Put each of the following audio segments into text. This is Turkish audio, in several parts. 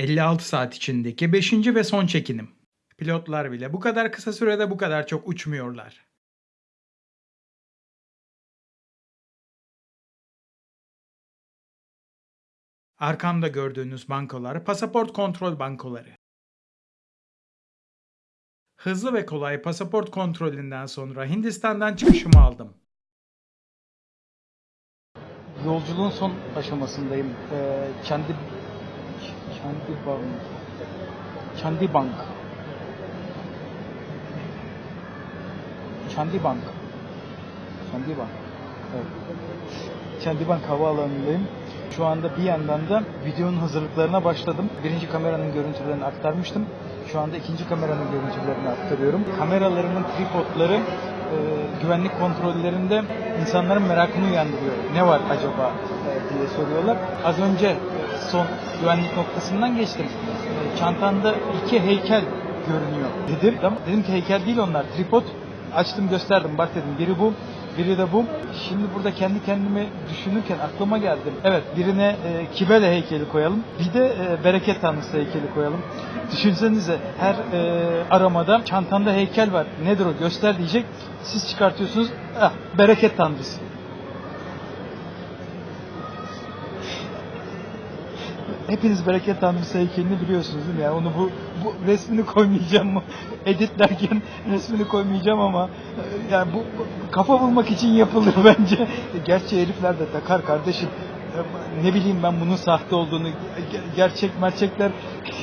56 saat içindeki 5. ve son çekinim. Pilotlar bile bu kadar kısa sürede bu kadar çok uçmuyorlar. Arkamda gördüğünüz bankolar pasaport kontrol bankoları. Hızlı ve kolay pasaport kontrolünden sonra Hindistan'dan çıkışımı aldım. Yolculuğun son aşamasındayım. Ee, kendi kendi bank kendi bank kendi bank kendi bank evet. kendi bank havaalanındayım. Şu anda bir yandan da videonun hazırlıklarına başladım. Birinci kameranın görüntülerini aktarmıştım. Şu anda ikinci kameranın görüntülerini aktarıyorum. Kameralarımın tripodları e, güvenlik kontrollerinde insanların merakını uyandırıyor. Ne var acaba e, diye soruyorlar. Az önce son güvenlik noktasından geçtim. E, çantanda iki heykel görünüyor dedim. Dedim ki heykel değil onlar tripod. Açtım gösterdim bak dedim biri bu biri de bu. Şimdi burada kendi kendime düşünürken aklıma geldi. Evet birine e, Kibele heykeli koyalım. Bir de e, bereket tanrısı heykeli koyalım. Düşünsenize her e, aramada çantanda heykel var. Nedir o göster diyecek. Siz çıkartıyorsunuz. Ah, bereket tanrısı. Hepiniz bereket tanrısı heykelini biliyorsunuz değil mi? Yani onu bu, bu resmini koymayacağım. Editlerken resmini koymayacağım ama e, yani bu, bu kafa bulmak için yapılır bence. Gerçi herifler de takar kardeşim. E, Ne bileyim ben bunun sahte olduğunu. Ge- Gerçek merçekler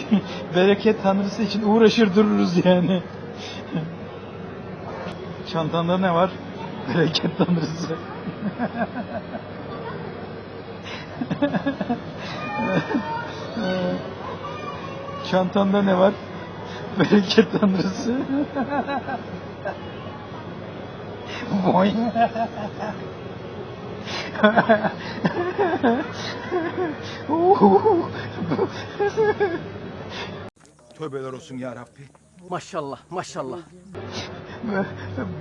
bereket tanrısı için uğraşır dururuz yani. Çantanda ne var? Bereket tanrısı. Çantanda ne var? Bereket tanrısı. Boy. Tövbeler olsun ya Rabbi. Maşallah maşallah.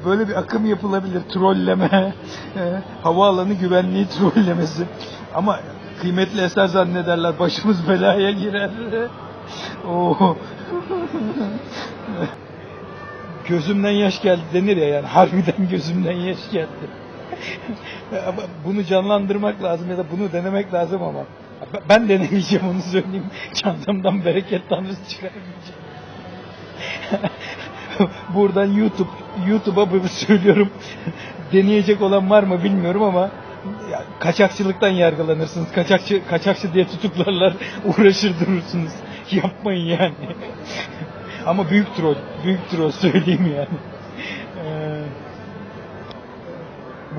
Böyle bir akım yapılabilir. Trolleme. Havaalanı güvenliği trollemesi. Ama kıymetli eser zannederler. Başımız belaya girer. Oo. Gözümden yaş geldi denir ya yani. Harbiden gözümden yaş geldi. Ama bunu canlandırmak lazım ya da bunu denemek lazım ama. Ben denemeyeceğim onu söyleyeyim. Çantamdan bereket tanrısı çıkarmayacağım. Buradan YouTube YouTube'a söylüyorum. Deneyecek olan var mı bilmiyorum ama kaçakçılıktan yargılanırsınız. Kaçakçı kaçakçı diye tutuklarlar, uğraşır durursunuz. Yapmayın yani. ama büyük troll, büyük troll söyleyeyim yani. Ee,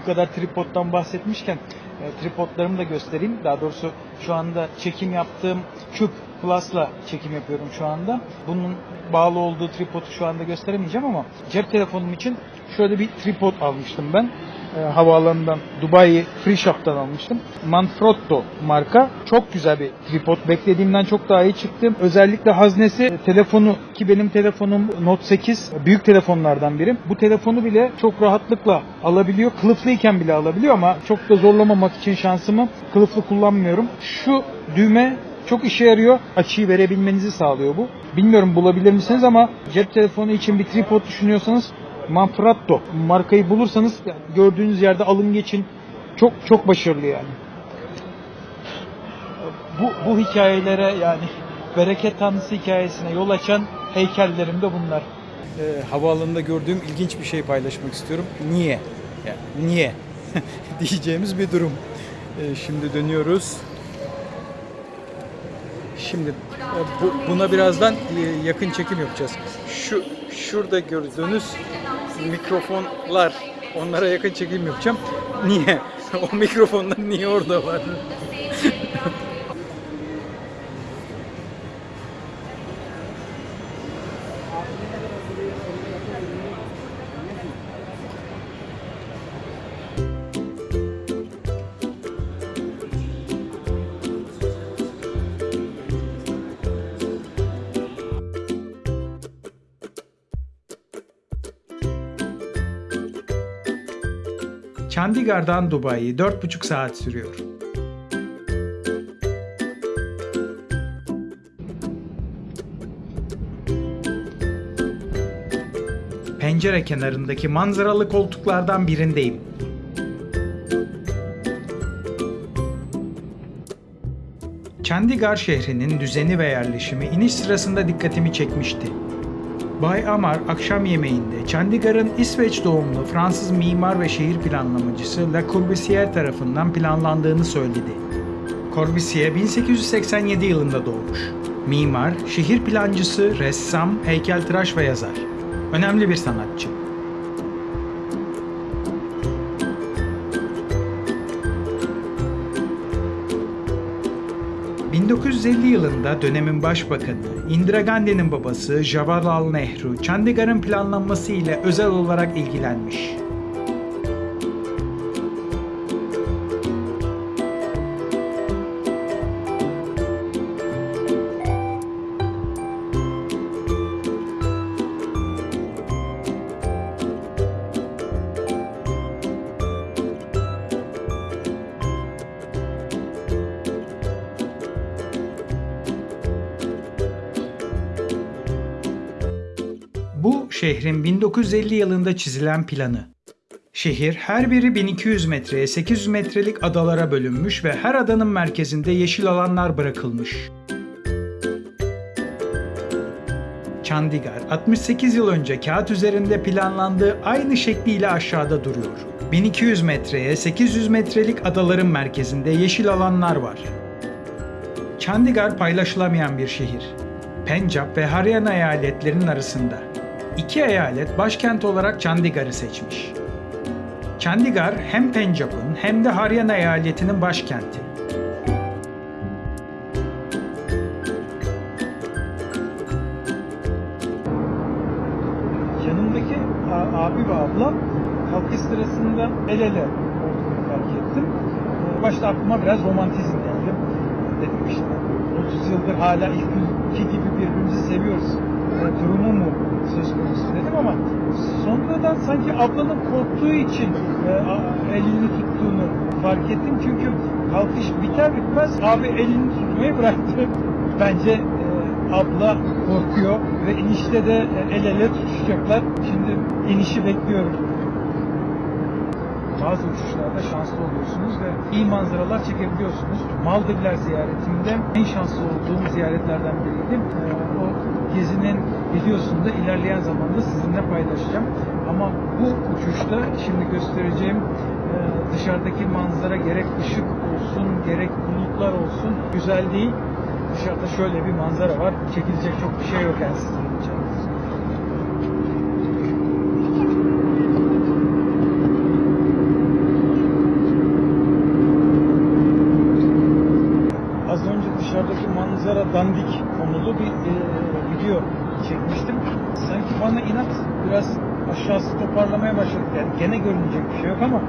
bu kadar tripoddan bahsetmişken e, tripodlarımı da göstereyim. Daha doğrusu şu anda çekim yaptığım Cube Plus'la çekim yapıyorum şu anda. Bunun bağlı olduğu tripodu şu anda gösteremeyeceğim ama cep telefonum için şöyle bir tripod almıştım ben. E, havaalanından Dubai Free Shop'tan almıştım. Manfrotto marka. Çok güzel bir tripod. Beklediğimden çok daha iyi çıktı. Özellikle haznesi e, telefonu ki benim telefonum Note 8 büyük telefonlardan biri. Bu telefonu bile çok rahatlıkla alabiliyor. Kılıflıyken bile alabiliyor ama çok da zorlamamak için şansımı kılıflı kullanmıyorum. Şu düğme çok işe yarıyor. Açıyı verebilmenizi sağlıyor bu. Bilmiyorum bulabilir misiniz ama cep telefonu için bir tripod düşünüyorsanız Manfrotto markayı bulursanız gördüğünüz yerde alın geçin. Çok çok başarılı yani. Bu, bu hikayelere yani bereket tanrısı hikayesine yol açan heykellerim de bunlar. Ee, havaalanında gördüğüm ilginç bir şey paylaşmak istiyorum. Niye? Yani niye? diyeceğimiz bir durum. Ee, şimdi dönüyoruz. Şimdi e, bu, buna birazdan e, yakın çekim yapacağız. Şu şurada gördüğünüz mikrofonlar onlara yakın çekim yapacağım. Niye? o mikrofonlar niye orada var? Chandigarh'dan Dubai'yi 4,5 saat sürüyor. Pencere kenarındaki manzaralı koltuklardan birindeyim. Chandigarh şehrinin düzeni ve yerleşimi iniş sırasında dikkatimi çekmişti. Bay Amar akşam yemeğinde Chandigarh'ın İsveç doğumlu Fransız mimar ve şehir planlamacısı Le Corbusier tarafından planlandığını söyledi. Corbusier 1887 yılında doğmuş. Mimar, şehir plancısı, ressam, heykeltıraş ve yazar. Önemli bir sanatçı. ...1950 yılında dönemin başbakanı Indira Gandhi'nin babası Jawaharlal Nehru, Chandigarh'ın planlanması ile özel olarak ilgilenmiş. Şehrin 1950 yılında çizilen planı. Şehir her biri 1200 metreye 800 metrelik adalara bölünmüş ve her adanın merkezinde yeşil alanlar bırakılmış. Chandigarh 68 yıl önce kağıt üzerinde planlandığı aynı şekliyle aşağıda duruyor. 1200 metreye 800 metrelik adaların merkezinde yeşil alanlar var. Chandigarh paylaşılamayan bir şehir. Pencap ve Haryana eyaletlerinin arasında. İki eyalet başkent olarak Chandigarh'ı seçmiş. Chandigarh hem Pencap'ın hem de Haryana eyaletinin başkenti. Yanımdaki abi ve ablam kalkış sırasında el ele olduğunu fark ettim. Ee, Başta aklıma biraz romantizm geldi. Dedim işte 30 yıldır hala ilk gibi birbirimizi seviyoruz. Ee, Durumu mu söz konusu dedim ama sonradan sanki ablanın korktuğu için e, elini tuttuğunu fark ettim. Çünkü kalkış biter bitmez abi elini tutmayı bıraktı. Bence e, abla korkuyor ve inişte de e, el ele tutuşacaklar. Şimdi inişi bekliyorum. Bazı uçuşlarda şanslı oluyorsunuz ve iyi manzaralar çekebiliyorsunuz. Maldivler ziyaretimde en şanslı olduğum ziyaretlerden biriydi. Videosunu da ilerleyen zamanda sizinle paylaşacağım. Ama bu uçuşta şimdi göstereceğim e, dışarıdaki manzara gerek ışık olsun gerek bulutlar olsun güzel değil. Dışarıda şöyle bir manzara var. Çekilecek çok bir şey yok yani sizin için. Az önce dışarıdaki manzara dandik konulu bir e, video çekmiştim kaynak biraz aşağısı toparlamaya başladı. Yani gene görünecek bir şey yok ama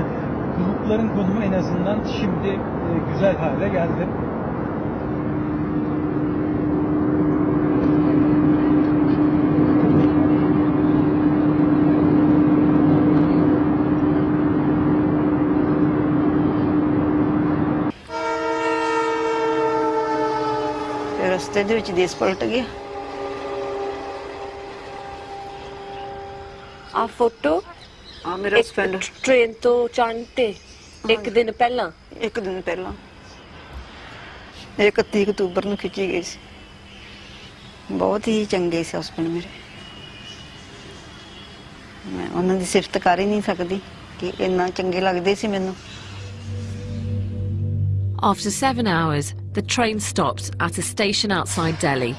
bulutların konumu en azından şimdi e, güzel hale geldi. रस्ते दे विच देश पलट गया ਆ ਫੋਟੋ ਆ ਮੇਰਾ ਇੱਕ husband train ਤੋਂ ਚੜ੍ਹਨ ਤੇ ਇੱਕ ਦਿਨ ਪਹਿਲਾਂ ਇੱਕ ਦਿਨ ਪਹਿਲਾਂ ਇਹ 31 ਅਕਤੂਬਰ ਨੂੰ ਖਿੱਚੀ ਗਈ ਸੀ ਬਹੁਤ ਹੀ ਚੰਗੇ ਸੀ ਹਸਬੈਂਡ ਮੇਰੇ ਮੈਂ ਉਹਨਾਂ ਦੀ ਸਿਫਤ ਕਰ ਹੀ ਨਹੀਂ ਸਕਦੀ ਕਿ ਇੰਨਾ ਚੰਗੇ ਲੱਗਦੇ ਸੀ ਮੈਨੂੰ After seven hours, the train stopped at a station outside Delhi.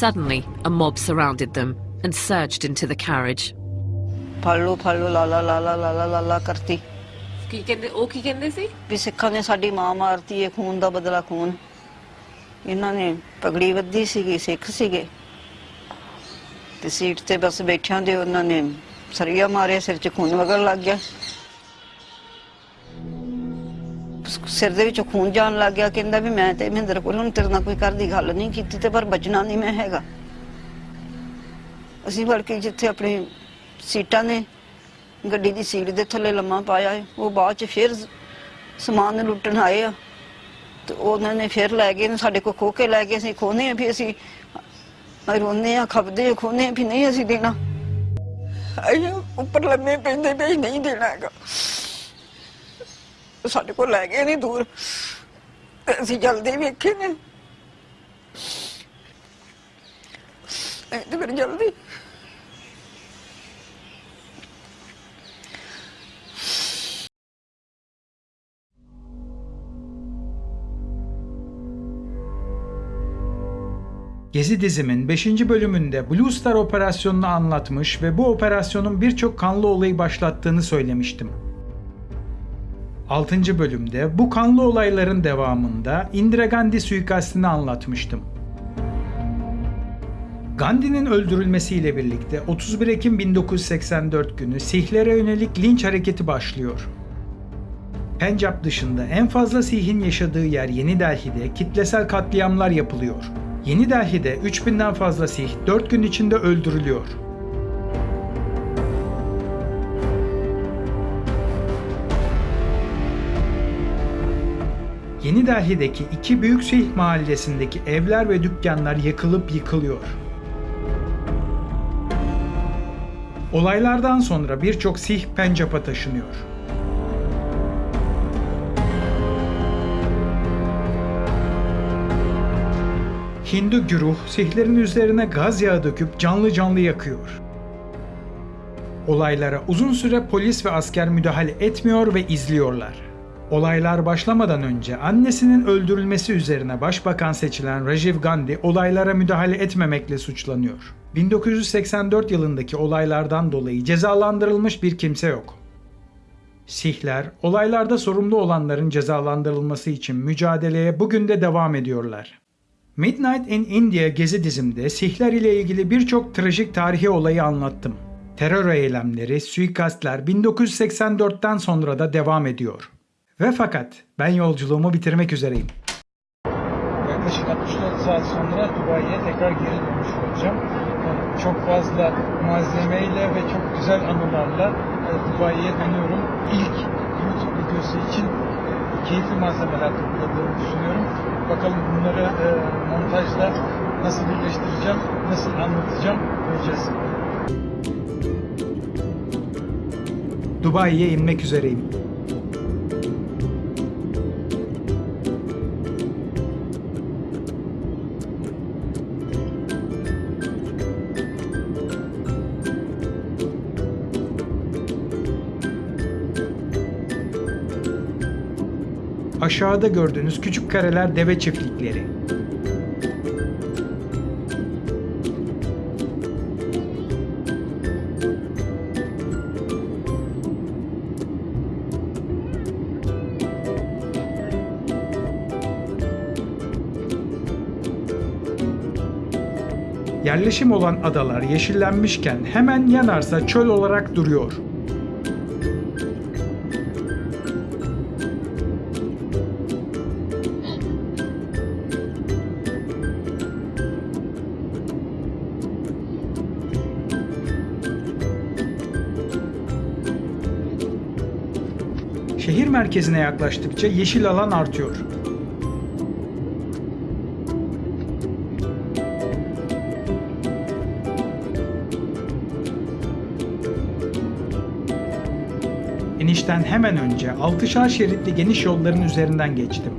Suddenly, a mob surrounded them and surged into the carriage. ਫੜ ਲੋ ਫੜ ਲੋ ਲਾਲਾ ਲਾਲਾ ਲਾਲਾ ਲਾਲਾ ਕਰਤੀ। ਕੀ ਕਹਿੰਦੇ ਉਹ ਕੀ ਕਹਿੰਦੇ ਸੀ? ਵੀ ਸਿੱਖਾਂ ਨੇ ਸਾਡੀ ਮਾਂ ਮਾਰਤੀ ਏ ਖੂਨ ਦਾ ਬਦਲਾ ਖੂਨ। ਇਹਨਾਂ ਨੇ ਪਗੜੀ ਵੱਧੀ ਸੀਗੀ ਸਿੱਖ ਸੀਗੇ। ਤੇ ਸੀਟ ਤੇ ਬਸ ਬੈਠਿਆਂ ਦੇ ਉਹਨਾਂ ਨੇ ਸਰੀਆ ਮਾਰਿਆ ਸਿਰ 'ਚ ਖੂਨ ਵਗਣ ਲੱਗ ਗਿਆ। ਸਿਰ ਦੇ ਵਿੱਚ ਖੂਨ ਜਾਣ ਲੱਗ ਗਿਆ ਕਹਿੰਦਾ ਵੀ ਮੈਂ ਤੇ ਮਹਿੰਦਰ ਕੋਲ ਹੁਣ ਤੇਰੇ ਨਾਲ ਕੋਈ ਘਰ ਦੀ ਗੱਲ ਨਹੀਂ ਕੀਤੀ ਤੇ ਪਰ ਬਚਣਾ ਨਹੀਂ ਮੈਂ ਹੈਗਾ। ਅਸੀਂ ਵੜ ਕੇ ਜਿੱਥੇ ਆਪਣੇ ਸੀਟਾਂ ਨੇ ਗੱਡੀ ਦੀ ਸੀਟ ਦੇ ਥੱਲੇ ਲੰਮਾ ਪਾਇਆ ਹੈ, ਉਹ ਬਾਅਦ ਚ ਫਿਰ ਸਮਾਨ ਲੁੱਟਣ ਆਏ ਆ। ਤੇ ਉਹਨਾਂ ਨੇ ਫਿਰ ਲੈ ਗਏ ਨੇ ਸਾਡੇ ਕੋ ਖੋ ਕੇ ਲੈ ਗਏ ਅਸੀਂ ਖੋਨੇ ਆ ਵੀ ਅਸੀਂ ਰੋਨੇ ਆ ਖਪਦੇ ਆ ਖੋਨੇ ਆ ਵੀ ਨਹੀਂ ਅਸੀਂ ਦੇਣਾ। ਅਸੀਂ ਉੱਪਰ ਲੰਮੇ ਪੈਂਦੇ ਵੀ ਨਹੀਂ ਦੇਣਾ ਹੈਗਾ। ਸਾਡੇ ਕੋਲ ਲੈ ਗਏ ਨਹੀਂ ਦੂਰ। ਅਸੀਂ ਜਲਦੀ ਵੇਖੇ ਨੇ। ਤੇ ਫਿਰ ਜਲਦੀ Gezi dizimin 5. bölümünde Blue Star operasyonunu anlatmış ve bu operasyonun birçok kanlı olayı başlattığını söylemiştim. 6. bölümde bu kanlı olayların devamında Indira Gandhi suikastini anlatmıştım. Gandhi'nin öldürülmesiyle birlikte 31 Ekim 1984 günü Sihlere yönelik linç hareketi başlıyor. Pencap dışında en fazla Sih'in yaşadığı yer Yeni Delhi'de kitlesel katliamlar yapılıyor. Yeni Delhi'de 3000'den fazla Sih 4 gün içinde öldürülüyor. Yeni Delhi'deki iki büyük Sih mahallesindeki evler ve dükkanlar yakılıp yıkılıyor. Olaylardan sonra birçok Sih Pencap'a taşınıyor. Hindu güruh Sihlerin üzerine gaz yağı döküp canlı canlı yakıyor. Olaylara uzun süre polis ve asker müdahale etmiyor ve izliyorlar. Olaylar başlamadan önce annesinin öldürülmesi üzerine başbakan seçilen Rajiv Gandhi olaylara müdahale etmemekle suçlanıyor. 1984 yılındaki olaylardan dolayı cezalandırılmış bir kimse yok. Sihler, olaylarda sorumlu olanların cezalandırılması için mücadeleye bugün de devam ediyorlar. Midnight in India gezi dizimde Sihler ile ilgili birçok trajik tarihi olayı anlattım. Terör eylemleri, suikastler 1984'ten sonra da devam ediyor. Ve fakat ben yolculuğumu bitirmek üzereyim. Yaklaşık 64 saat sonra Dubai'ye tekrar geri dönmüş olacağım. Çok fazla malzemeyle ve çok güzel anılarla e, Dubai'ye dönüyorum. İlk YouTube videosu için keyifli malzemeler topladığımı düşünüyorum. Bakalım bunları e, montajla nasıl birleştireceğim, nasıl anlatacağım göreceğiz. Dubai'ye inmek üzereyim. Aşağıda gördüğünüz küçük kareler deve çiftlikleri. Yerleşim olan adalar yeşillenmişken hemen yanarsa çöl olarak duruyor. Merkezine yaklaştıkça yeşil alan artıyor. İnişten hemen önce altışar şeritli geniş yolların üzerinden geçtim.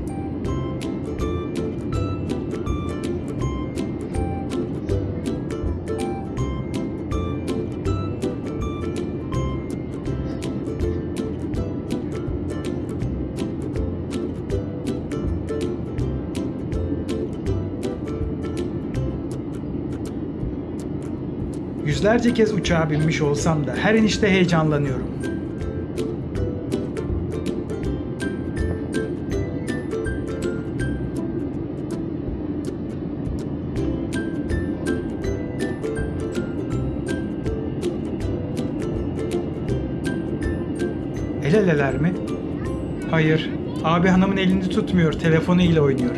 Yüzlerce kez uçağa binmiş olsam da her inişte heyecanlanıyorum. El eleler mi? Hayır. Abi hanımın elini tutmuyor, telefonu ile oynuyor.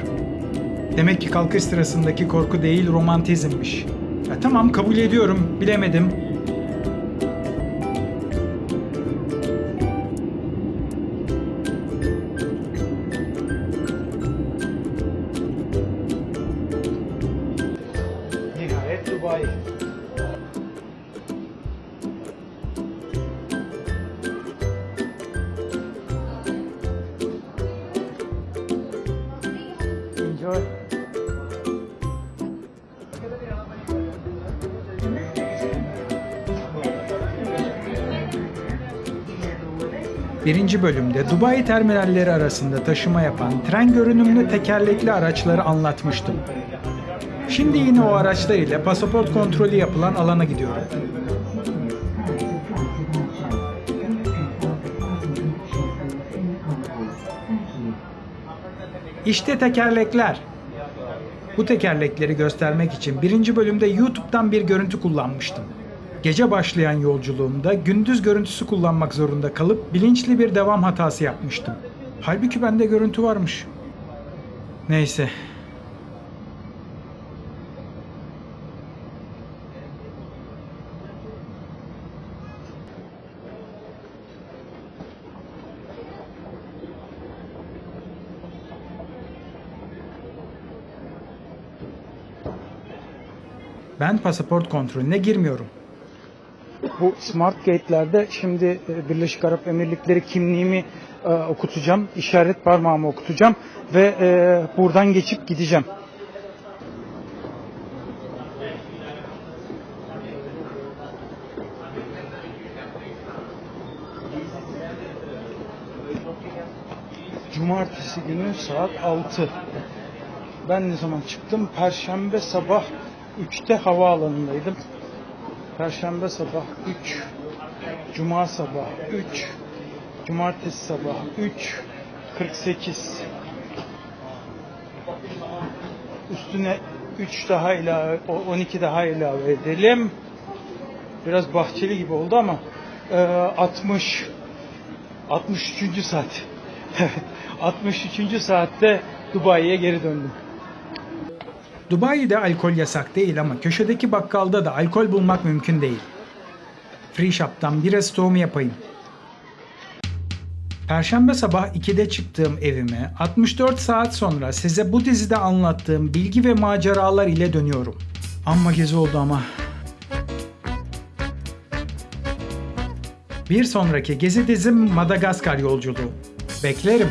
Demek ki kalkış sırasındaki korku değil, romantizmmiş. Ya tamam kabul ediyorum, bilemedim. Nihayet Dubai. 1. bölümde Dubai terminalleri arasında taşıma yapan tren görünümlü tekerlekli araçları anlatmıştım. Şimdi yine o araçlar ile pasaport kontrolü yapılan alana gidiyorum. İşte tekerlekler. Bu tekerlekleri göstermek için birinci bölümde YouTube'dan bir görüntü kullanmıştım. Gece başlayan yolculuğumda gündüz görüntüsü kullanmak zorunda kalıp bilinçli bir devam hatası yapmıştım. Halbuki bende görüntü varmış. Neyse. Ben pasaport kontrolüne girmiyorum. Bu smart gate'lerde şimdi e, Birleşik Arap Emirlikleri kimliğimi e, okutacağım, işaret parmağımı okutacağım ve e, buradan geçip gideceğim. Cumartesi günü saat 6. Ben ne zaman çıktım? Perşembe sabah 3'te havaalanındaydım. Perşembe sabah 3, Cuma sabah 3, Cumartesi sabah 3, 48. Üstüne 3 daha ilave, o- 12 daha ilave edelim. Biraz bahçeli gibi oldu ama e, 60, 63. saat. Evet, 63. saatte Dubai'ye geri döndüm. Dubai'de alkol yasak değil ama köşedeki bakkalda da alkol bulmak mümkün değil. Free Shop'tan bira stoğumu yapayım. Perşembe sabah 2'de çıktığım evime 64 saat sonra size bu dizide anlattığım bilgi ve maceralar ile dönüyorum. Amma gezi oldu ama. Bir sonraki gezi dizim Madagaskar yolculuğu. Beklerim.